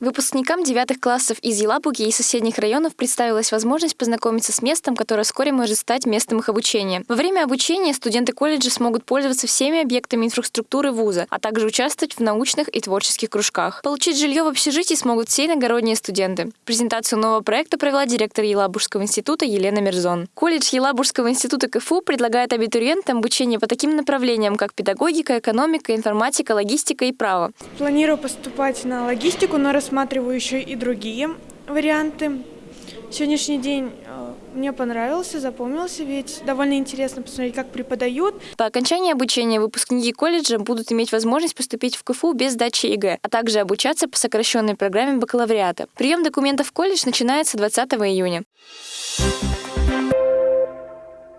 Выпускникам девятых классов из Елабуги и соседних районов представилась возможность познакомиться с местом, которое вскоре может стать местом их обучения. Во время обучения студенты колледжа смогут пользоваться всеми объектами инфраструктуры вуза, а также участвовать в научных и творческих кружках. Получить жилье в общежитии смогут все иногородние студенты. Презентацию нового проекта провела директор Елабужского института Елена Мерзон. Колледж Елабужского института КФУ предлагает абитуриентам обучение по таким направлениям, как педагогика, экономика, информатика, логистика и право. Планирую поступать на логистику, но рассматриваю еще и другие варианты. Сегодняшний день э, мне понравился, запомнился, ведь довольно интересно посмотреть, как преподают. По окончании обучения выпускники колледжа будут иметь возможность поступить в КФУ без сдачи ЕГЭ, а также обучаться по сокращенной программе бакалавриата. Прием документов в колледж начинается 20 июня.